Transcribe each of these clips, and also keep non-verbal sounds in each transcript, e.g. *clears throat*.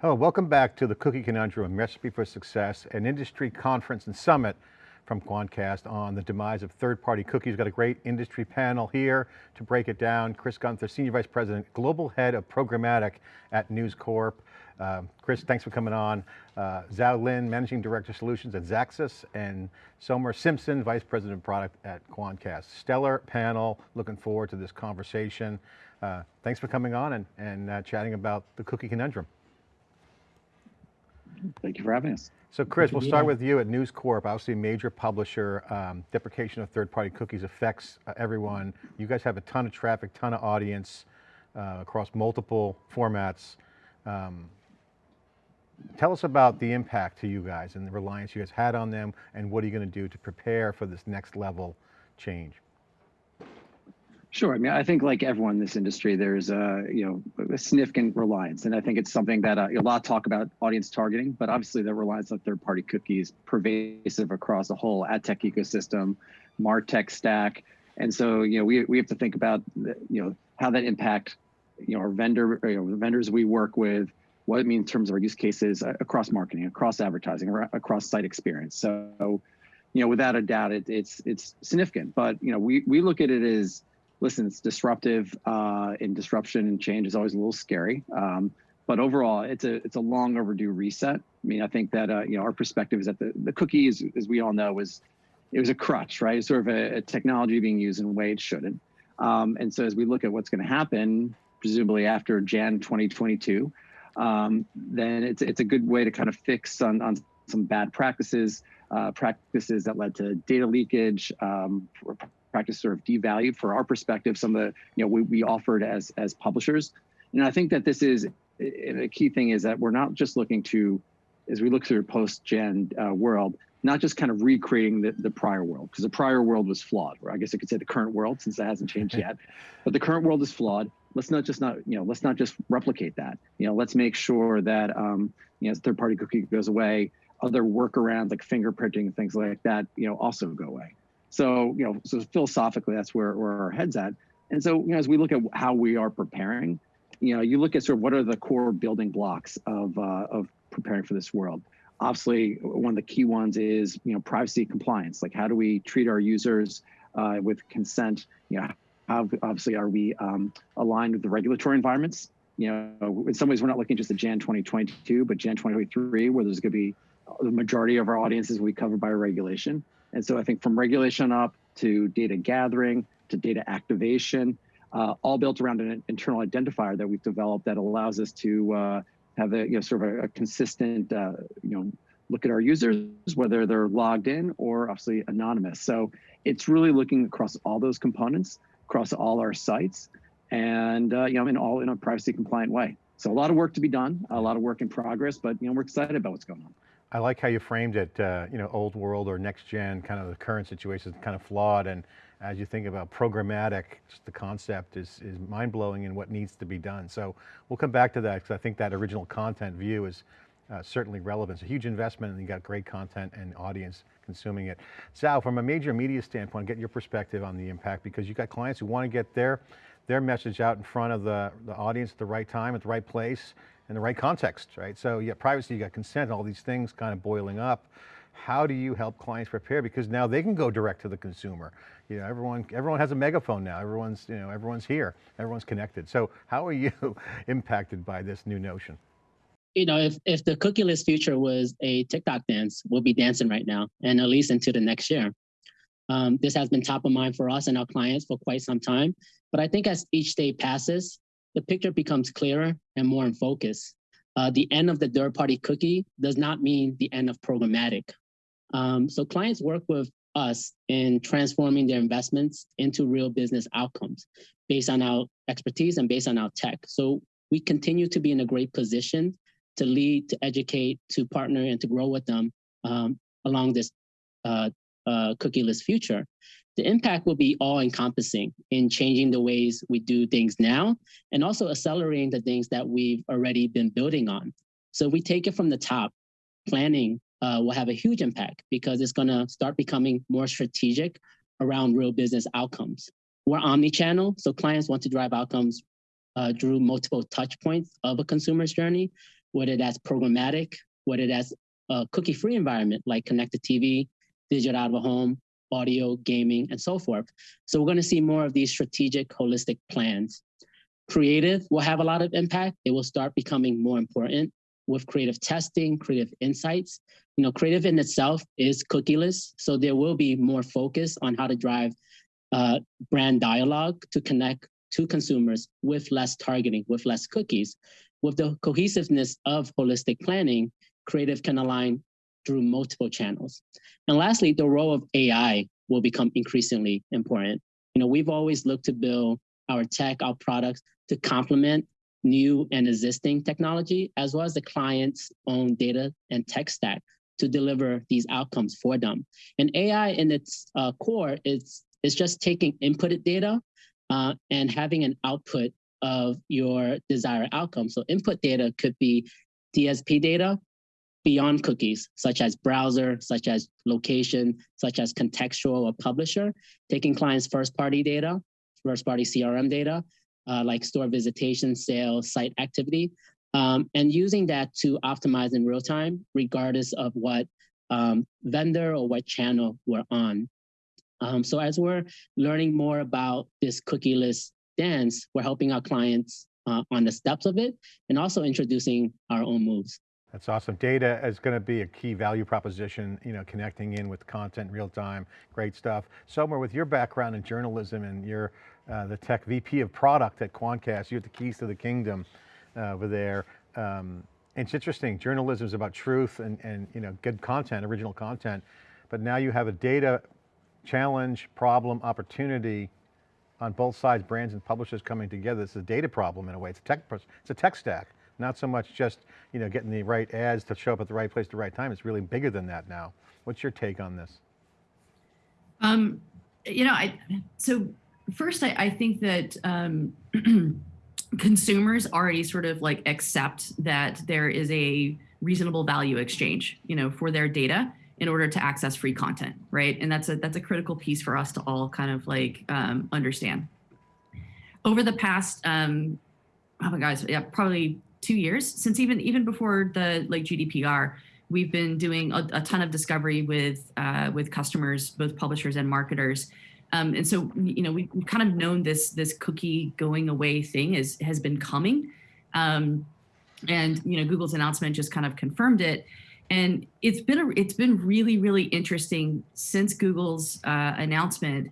Hello, welcome back to the Cookie Conundrum, Recipe for Success, an industry conference and summit from Quantcast on the demise of third-party cookies. We've got a great industry panel here to break it down. Chris Gunther, Senior Vice President, Global Head of Programmatic at News Corp. Uh, Chris, thanks for coming on. Uh, Zhao Lin, Managing Director Solutions at Xaxis, and Somer Simpson, Vice President of Product at Quantcast. Stellar panel, looking forward to this conversation. Uh, thanks for coming on and, and uh, chatting about the cookie conundrum. Thank you for having us. So Chris, we'll start with you at News Corp, obviously a major publisher. Um, deprecation of third-party cookies affects uh, everyone. You guys have a ton of traffic, ton of audience uh, across multiple formats. Um, tell us about the impact to you guys and the reliance you guys had on them and what are you going to do to prepare for this next level change? Sure. I mean, I think like everyone in this industry, there's a you know a significant reliance, and I think it's something that uh, a lot talk about audience targeting, but obviously the reliance on third-party cookies pervasive across the whole ad tech ecosystem, martech stack, and so you know we we have to think about you know how that impact you know our vendor you know the vendors we work with, what it means in terms of our use cases uh, across marketing, across advertising, across site experience. So, you know, without a doubt, it, it's it's significant. But you know, we we look at it as listen, it's disruptive, uh, and disruption and change is always a little scary. Um, but overall, it's a it's a long overdue reset. I mean, I think that uh, you know our perspective is that the the cookie, is, as we all know, was it was a crutch, right? It's sort of a, a, technology being used in a way it shouldn't. Um, and so as we look at what's going to happen, presumably after Jan 2022, um, then it's it's a good way to kind of fix on on some bad practices, uh, practices that led to data leakage, um, practice sort of devalued for our perspective some of the you know we, we offered as as publishers. And i think that this is a key thing is that we're not just looking to as we look through post gen uh, world not just kind of recreating the, the prior world because the prior world was flawed or i guess i could say the current world since that hasn't changed *laughs* yet. But the current world is flawed. Let's not just not you know let's not just replicate that. You know let's make sure that um, you know third party cookie goes away other workarounds like fingerprinting and things like that you know also go away so, you know, so philosophically, that's where, where our head's at. And so, you know, as we look at how we are preparing, you know, you look at sort of what are the core building blocks of, uh, of preparing for this world. Obviously, one of the key ones is, you know, privacy compliance. Like how do we treat our users uh, with consent? You know, how obviously are we um, aligned with the regulatory environments? You know, in some ways, we're not looking just at Jan 2022, but Jan 2023, where there's going to be the majority of our audiences will be covered by regulation. And so I think from regulation up to data gathering to data activation, uh, all built around an internal identifier that we've developed that allows us to uh, have a you know sort of a, a consistent uh, you know look at our users whether they're logged in or obviously anonymous. So it's really looking across all those components across all our sites and uh, you know in all in a privacy compliant way. So a lot of work to be done, a lot of work in progress, but you know we're excited about what's going on. I like how you framed it, uh, you know, old world or next gen, kind of the current situation is kind of flawed. And as you think about programmatic, just the concept is, is mind blowing and what needs to be done. So we'll come back to that because I think that original content view is uh, certainly relevant. It's a huge investment and you got great content and audience consuming it. Sal, from a major media standpoint, get your perspective on the impact because you've got clients who want to get their, their message out in front of the, the audience at the right time, at the right place, in the right context, right? So you got privacy, you got consent, all these things kind of boiling up. How do you help clients prepare? Because now they can go direct to the consumer. You know, everyone, everyone has a megaphone now. Everyone's, you know, everyone's here. Everyone's connected. So how are you *laughs* impacted by this new notion? You know, if, if the cookieless future was a TikTok dance, we'll be dancing right now and at least into the next year. Um, this has been top of mind for us and our clients for quite some time. But I think as each day passes, the picture becomes clearer and more in focus. Uh, the end of the third party cookie does not mean the end of programmatic. Um, so clients work with us in transforming their investments into real business outcomes based on our expertise and based on our tech. So we continue to be in a great position to lead, to educate, to partner, and to grow with them um, along this uh, uh, cookieless future the impact will be all encompassing in changing the ways we do things now and also accelerating the things that we've already been building on. So we take it from the top, planning uh, will have a huge impact because it's gonna start becoming more strategic around real business outcomes. We're omni-channel, so clients want to drive outcomes uh, through multiple touch points of a consumer's journey. whether that's programmatic, whether that's a cookie-free environment like connected TV, digital out of a home, audio, gaming, and so forth. So we're going to see more of these strategic, holistic plans. Creative will have a lot of impact. It will start becoming more important with creative testing, creative insights. You know, creative in itself is cookieless, so there will be more focus on how to drive uh, brand dialogue to connect to consumers with less targeting, with less cookies. With the cohesiveness of holistic planning, creative can align through multiple channels. And lastly, the role of AI will become increasingly important. You know, we've always looked to build our tech, our products to complement new and existing technology, as well as the client's own data and tech stack to deliver these outcomes for them. And AI in its uh, core is, is just taking inputted data uh, and having an output of your desired outcome. So input data could be DSP data beyond cookies, such as browser, such as location, such as contextual or publisher, taking clients' first-party data, first-party CRM data, uh, like store visitation, sales, site activity, um, and using that to optimize in real time, regardless of what um, vendor or what channel we're on. Um, so as we're learning more about this cookieless dance, we're helping our clients uh, on the steps of it and also introducing our own moves. That's awesome. Data is going to be a key value proposition, you know, connecting in with content real time, great stuff. Somer, with your background in journalism and you're uh, the tech VP of product at Quantcast, you have the keys to the kingdom uh, over there. Um, it's interesting, journalism is about truth and, and you know, good content, original content, but now you have a data challenge, problem, opportunity on both sides, brands and publishers coming together. It's a data problem in a way, it's a tech, it's a tech stack. Not so much just you know getting the right ads to show up at the right place at the right time. It's really bigger than that now. What's your take on this? Um, you know, I so first I, I think that um, *clears throat* consumers already sort of like accept that there is a reasonable value exchange, you know, for their data in order to access free content, right? And that's a that's a critical piece for us to all kind of like um, understand. Over the past, um, oh my gosh, yeah, probably two years since even even before the like GDPR, we've been doing a, a ton of discovery with uh, with customers, both publishers and marketers. Um, and so, you know, we, have kind of known this this cookie going away thing is has been coming. Um, and you know, Google's announcement just kind of confirmed it. And it's been a, it's been really really interesting since Google's uh, announcement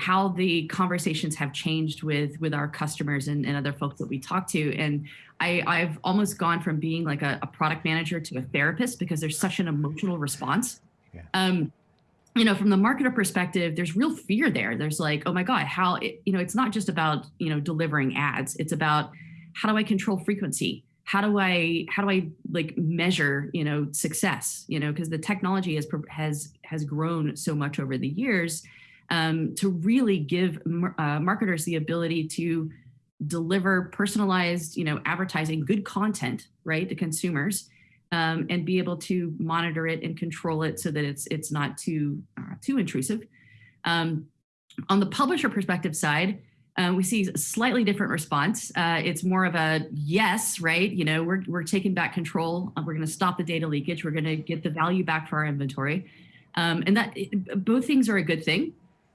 how the conversations have changed with with our customers and, and other folks that we talk to. And I, I've almost gone from being like a, a product manager to a therapist because there's such an emotional response. Yeah. Um, you know, from the marketer perspective, there's real fear there. There's like, oh my God, how, it, you know, it's not just about, you know, delivering ads. It's about how do I control frequency? How do I, how do I like measure, you know, success, you know, because the technology has, has, has grown so much over the years um, to really give uh, marketers the ability to deliver personalized, you know, advertising, good content, right, to consumers, um, and be able to monitor it and control it so that it's it's not too uh, too intrusive. Um, on the publisher perspective side, uh, we see a slightly different response. Uh, it's more of a yes, right? You know, we're we're taking back control. We're going to stop the data leakage. We're going to get the value back for our inventory, um, and that both things are a good thing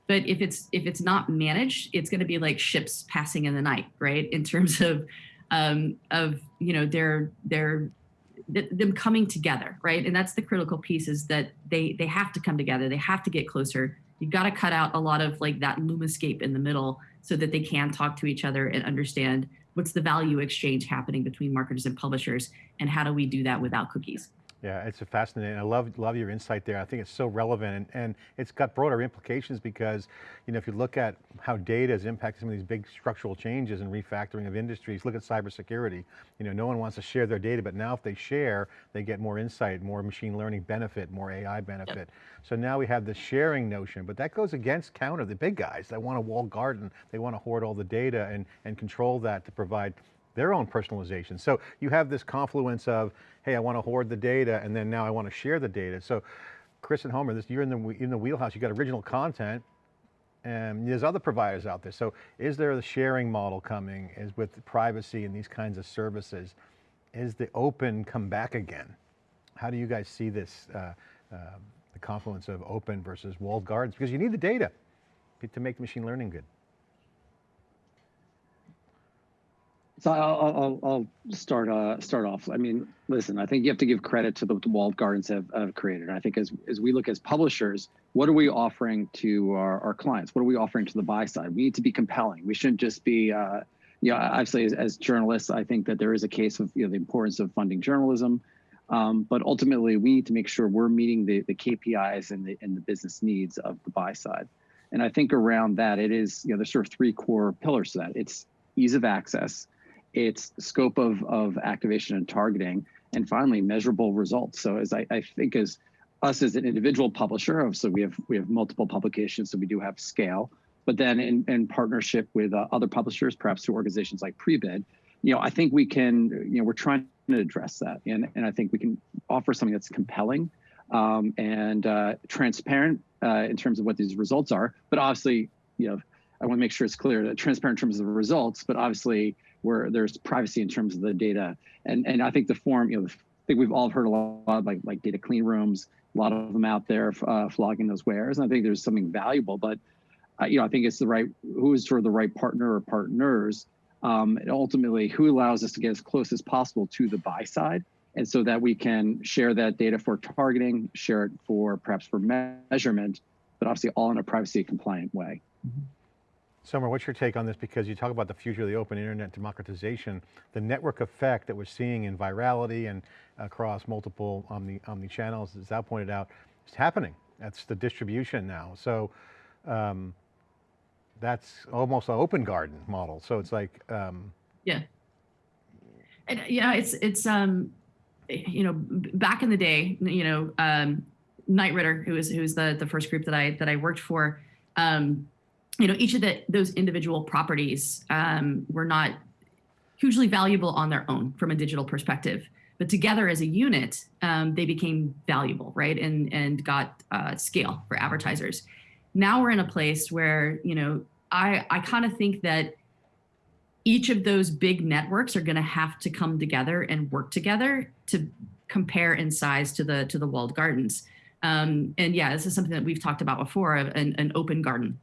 but if it's if it's not managed it's going to be like ships passing in the night right? In terms of um of you know their their them coming together right? And that's the critical piece is that they they have to come together. They have to get closer. You've got to cut out a lot of like that lumascape in the middle so that they can talk to each other and understand what's the value exchange happening between marketers and publishers and how do we do that without cookies yeah, it's a fascinating. I love love your insight there. I think it's so relevant, and, and, it's got broader implications because, you know, if you look at how data is impacting some of these big structural changes and refactoring of industries, look at cybersecurity. You know, no one wants to share their data, but now if they share, they get more insight, more machine learning benefit, more AI benefit. Yep. So now we have the sharing notion, but that goes against counter the big guys that want a walled garden. They want to hoard all the data and and control that to provide their own personalization. So you have this confluence of, hey, I want to hoard the data, and then now I want to share the data. So Chris and Somer, this, you're in the, in the wheelhouse, You've got original content, and there's other providers out there. So is there a sharing model coming is with privacy and these kinds of services? is the open come back again? How do you guys see this, uh, uh, the confluence of open versus walled gardens? Because you need the data to make the machine learning good. So I'll, I'll, I'll start uh, start off. I mean, listen, I think you have to give credit to the, the walled gardens have, have created. I think as as we look as publishers, what are we offering to our, our clients? What are we offering to the buy side? We need to be compelling. We shouldn't just be, uh, you know, obviously as, as journalists, I think that there is a case of you know the importance of funding journalism, um, but ultimately we need to make sure we're meeting the the KPIs and the and the business needs of the buy side. And I think around that, it is you know there's sort of three core pillars to that. It's ease of access its scope of, of activation and targeting, and finally measurable results. So as I, I think as us as an individual publisher, so we have we have multiple publications, so we do have scale. But then in, in partnership with uh, other publishers, perhaps through organizations like Prebid, you know, I think we can, you know, we're trying to address that, and and I think we can offer something that's compelling um, and uh, transparent uh, in terms of what these results are. But obviously, you know, I want to make sure it's clear that transparent in terms of the results, but obviously where there's privacy in terms of the data. And and I think the form, you know, I think we've all heard a lot like like data clean rooms, a lot of them out there uh, flogging those wares. And I think there's something valuable, but uh, you know, I think it's the right who is sort of the right partner or partners, um, and ultimately who allows us to get as close as possible to the buy side, and so that we can share that data for targeting, share it for perhaps for measurement, but obviously all in a privacy compliant way. Mm -hmm. Somer, what's your take on this? Because you talk about the future of the open internet democratization, the network effect that we're seeing in virality and across multiple omni, omni channels, as Al pointed out, is happening. That's the distribution now. So um, that's almost an open garden model. So it's like, um, yeah. And yeah, it's, it's, um, you know, back in the day, you know, um, Knight Ridder, who was, who was the, the first group that I, that I worked for, um, you know, each of the, those individual properties um, were not hugely valuable on their own from a digital perspective, but together as a unit, um, they became valuable, right? And, and got uh, scale for advertisers. Now we're in a place where, you know, I, I kind of think that each of those big networks are going to have to come together and work together to compare in size to the to the walled gardens. Um, and yeah, this is something that we've talked about before, an, an open garden,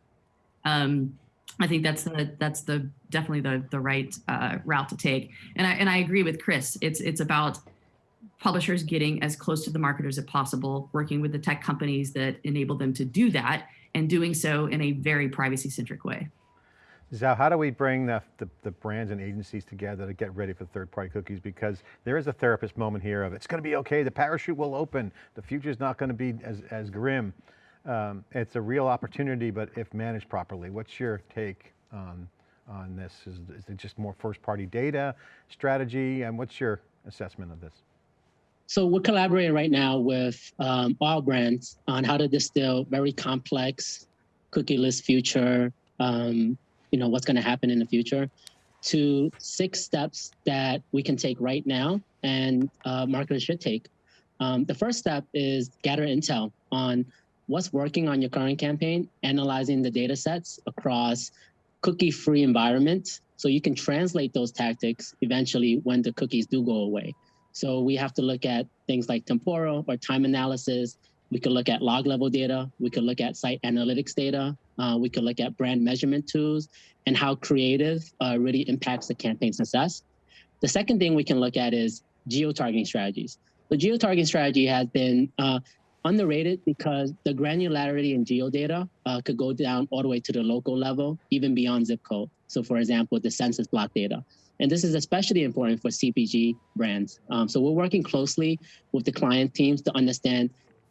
um, I think that's the that's the definitely the the right uh, route to take. And I and I agree with Chris. It's it's about publishers getting as close to the marketers as possible, working with the tech companies that enable them to do that, and doing so in a very privacy centric way. Zhao, how do we bring the, the, the, brands and agencies together to get ready for third-party cookies? Because there is a therapist moment here of, it's going to be okay, the parachute will open, the future is not going to be as, as grim um, it's a real opportunity, but if managed properly, what's your take on, on this? Is, is it just more first party data strategy? And what's your assessment of this? So we're collaborating right now with um, all brands on how to distill very complex cookieless future, um, you know, what's going to happen in the future to six steps that we can take right now and uh, marketers should take. Um, the first step is gather intel on what's working on your current campaign, analyzing the data sets across cookie-free environments so you can translate those tactics eventually when the cookies do go away. So we have to look at things like temporal or time analysis. We could look at log level data. We could look at site analytics data. Uh, we could look at brand measurement tools and how creative uh, really impacts the campaign success. The second thing we can look at is geo-targeting strategies. The geo-targeting strategy has been uh, underrated because the granularity in geodata uh, could go down all the way to the local level, even beyond zip code. So for example, the census block data. And this is especially important for CPG brands. Um, so we're working closely with the client teams to understand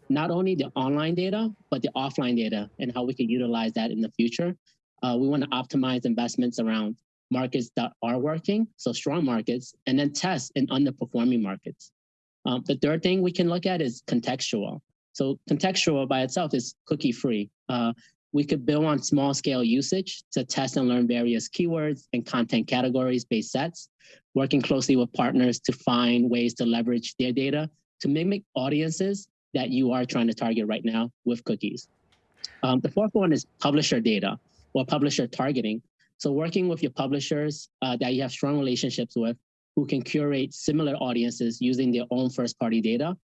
not only the online data, but the offline data and how we can utilize that in the future. Uh, we want to optimize investments around markets that are working, so strong markets, and then test in underperforming markets. Um, the third thing we can look at is contextual. So contextual by itself is cookie free. Uh, we could build on small scale usage to test and learn various keywords and content categories based sets, working closely with partners to find ways to leverage their data to mimic audiences that you are trying to target right now with cookies. Um, the fourth one is publisher data or publisher targeting. So working with your publishers uh, that you have strong relationships with who can curate similar audiences using their own first party data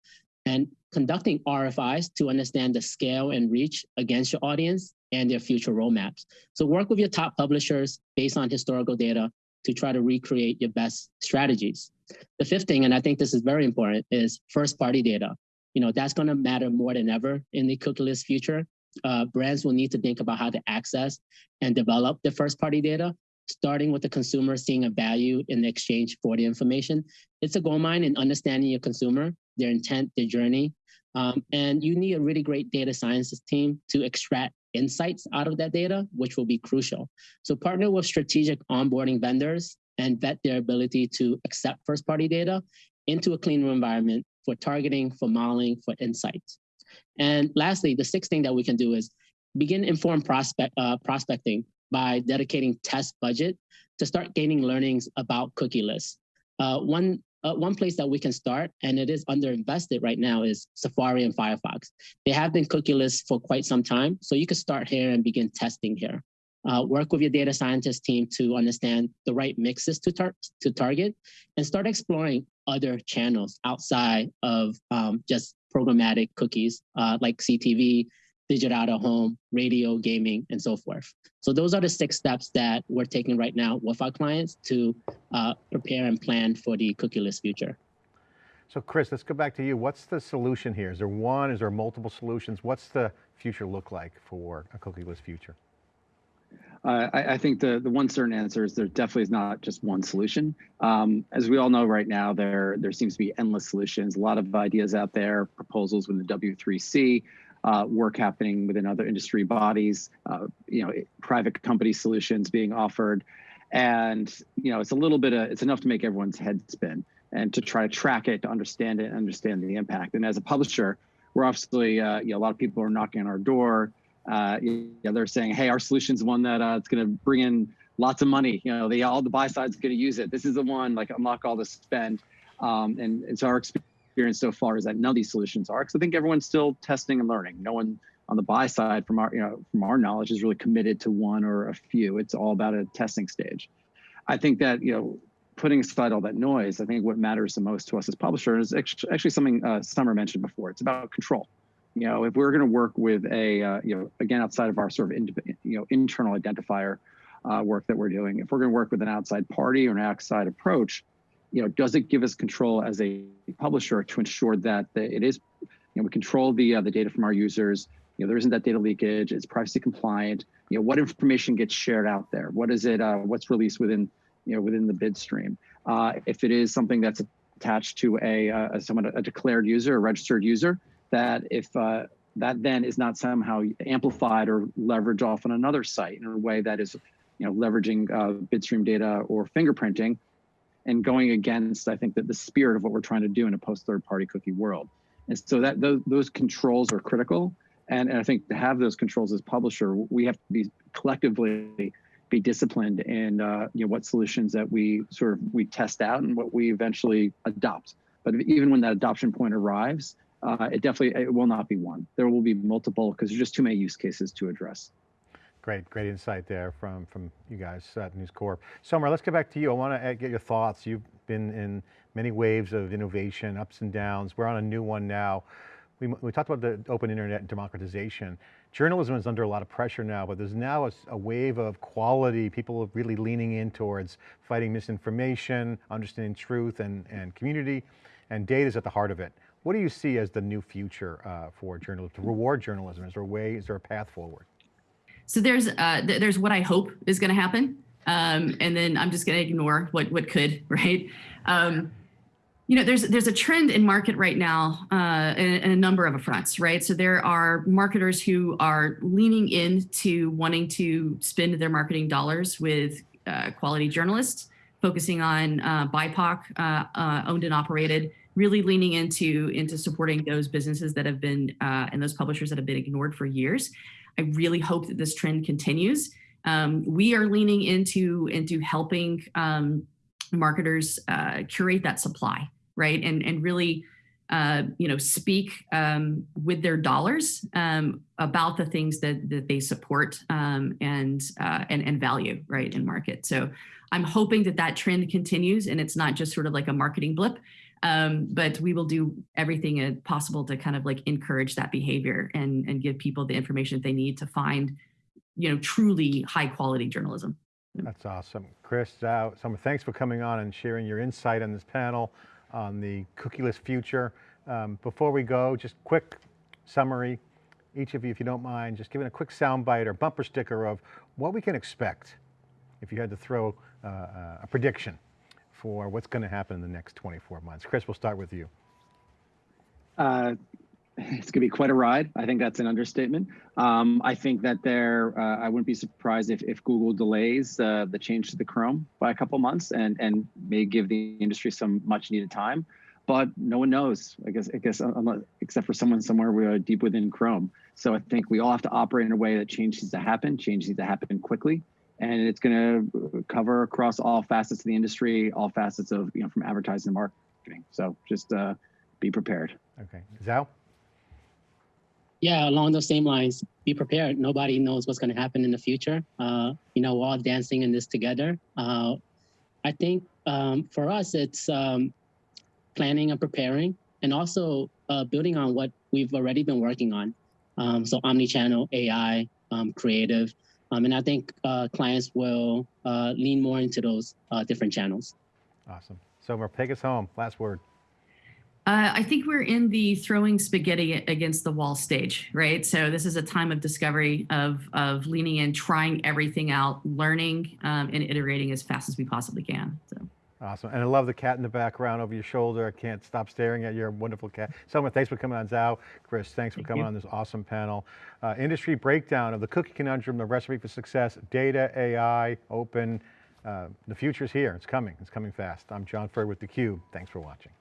and conducting RFIs to understand the scale and reach against your audience and their future roadmaps. So work with your top publishers based on historical data to try to recreate your best strategies. The fifth thing, and I think this is very important, is first party data. You know, that's gonna matter more than ever in the cookieless future. Uh, brands will need to think about how to access and develop the first party data, starting with the consumer seeing a value in the exchange for the information. It's a gold mine in understanding your consumer, their intent, their journey. Um, and you need a really great data sciences team to extract insights out of that data, which will be crucial. So partner with strategic onboarding vendors and vet their ability to accept first party data into a clean room environment for targeting, for modeling, for insights. And lastly, the sixth thing that we can do is begin informed prospect, uh, prospecting by dedicating test budget to start gaining learnings about cookieless. Uh, one uh, one place that we can start, and it is underinvested right now, is Safari and Firefox. They have been cookieless for quite some time, so you can start here and begin testing here. Uh, work with your data scientist team to understand the right mixes to, tar to target and start exploring other channels outside of um, just programmatic cookies uh, like CTV, digital out of home, radio, gaming, and so forth. So those are the six steps that we're taking right now with our clients to uh, prepare and plan for the cookieless future. So Chris, let's go back to you. What's the solution here? Is there one, is there multiple solutions? What's the future look like for a cookieless future? Uh, I, I, think the the one certain answer is there definitely is not just one solution. Um, as we all know right now, there there seems to be endless solutions. A lot of ideas out there, proposals with the W3C, uh, work happening within other industry bodies, uh, you know, private company solutions being offered, and you know, it's a little bit of it's enough to make everyone's head spin and to try to track it, to understand it, understand the impact. And as a publisher, we're obviously uh, you know a lot of people are knocking on our door uh, you know, they're saying, hey, our solution's one that uh, it's going to bring in lots of money. You know, they all the buy side's going to use it. This is the one like unlock all the spend. Um, and it's our experience so far is that none of these solutions are. Because I think everyone's still testing and learning. No one on the buy side, from our you know from our knowledge, is really committed to one or a few. It's all about a testing stage. I think that you know putting aside all that noise, I think what matters the most to us as publishers is actually something uh, Somer mentioned before. It's about control you know, if we're going to work with a, uh, you know, again, outside of our sort of, in, you know, internal identifier uh, work that we're doing, if we're going to work with an outside party or an outside approach, you know, does it give us control as a publisher to ensure that the, it is, you know, we control the uh, the data from our users. You know, there isn't that data leakage. It's privacy compliant. You know, what information gets shared out there? What is it? Uh, what's released within, you know, within the bid stream? Uh, if it is something that's attached to a, uh, a someone a declared user, a registered user, that if uh, that then is not somehow amplified or leveraged off on another site in a way that is, you know, leveraging uh, bid stream data or fingerprinting, and going against, I think that the spirit of what we're trying to do in a post third party cookie world. And so that those, those controls are critical. And, and I think to have those controls as publisher, we have to be collectively be disciplined in uh, you know what solutions that we sort of we test out and what we eventually adopt. But even when that adoption point arrives, uh, it definitely it will not be one. There will be multiple because there's just too many use cases to address. Great, great insight there from, from you guys at News Corp. Somer, let's get back to you. I want to get your thoughts. You've been in many waves of innovation, ups and downs. We're on a new one now. We, we talked about the open internet and democratization. Journalism is under a lot of pressure now, but there's now a, a wave of quality, people really leaning in towards fighting misinformation, understanding truth and, and community, and data is at the heart of it. What do you see as the new future uh, for journalism, to reward journalism? Is there a way, is there a path forward? So there's uh, th there's what I hope is going to happen, um, and then I'm just going to ignore what what could, *laughs* right? Um, you know, there's there's a trend in market right now uh, in, in, a number of fronts, right? So there are marketers who are leaning into wanting to spend their marketing dollars with uh, quality journalists, focusing on uh, BIPOC uh, uh, owned and operated really leaning into into supporting those businesses that have been uh, and those publishers that have been ignored for years. I really hope that this trend continues. Um, we are leaning into into helping um, marketers uh, curate that supply, right, and and really uh, you know, speak um, with their dollars um, about the things that that they support um, and, uh, and and value, right, in market. So I'm hoping that that trend continues, and it's not just sort of like a marketing blip. Um, but we will do everything uh, possible to kind of like encourage that behavior and and give people the information that they need to find, you know, truly high quality journalism. That's awesome. Chris, Zhao, Somer, thanks for coming on and sharing your insight on this panel on the cookieless future. Um, before we go, just quick summary, each of you, if you don't mind, just giving a quick soundbite or bumper sticker of what we can expect if you had to throw uh, uh, a prediction for what's going to happen in the next 24 months. Chris, we'll start with you. Uh, *laughs* it's going to be quite a ride. I think that's an understatement. Um, I think that there, uh, I wouldn't be surprised if, if Google delays uh, the change to the Chrome by a couple months and and may give the industry some much needed time. But no one knows. I guess I guess unless, except for someone somewhere we are deep within Chrome. So I think we all have to operate in a way that change needs to happen. Change needs to happen quickly, and it's going to cover across all facets of the industry, all facets of you know from advertising and marketing. So just uh, be prepared. Okay, Zhao? Yeah, along those same lines, be prepared. Nobody knows what's going to happen in the future. Uh, you know, we're all dancing in this together. Uh, I think um, for us, it's um, planning and preparing, and also uh, building on what we've already been working on. Um, so, omni-channel, AI, um, creative, um, and I think uh, clients will uh, lean more into those uh, different channels. Awesome. Somer, take us home. Last word. Uh, I think we're in the throwing spaghetti against the wall stage, right? So this is a time of discovery, of of leaning in, trying everything out, learning, um, and iterating as fast as we possibly can. So Awesome. And I love the cat in the background over your shoulder. I can't stop staring at your wonderful cat. Selma, thanks for coming on. Zhao, Chris, thanks for Thank coming you. on this awesome panel. Uh, industry breakdown of the cookie conundrum, the recipe for success, data, AI, open. Uh, the future's here. It's coming. It's coming fast. I'm John Furrier with theCUBE. Thanks for watching.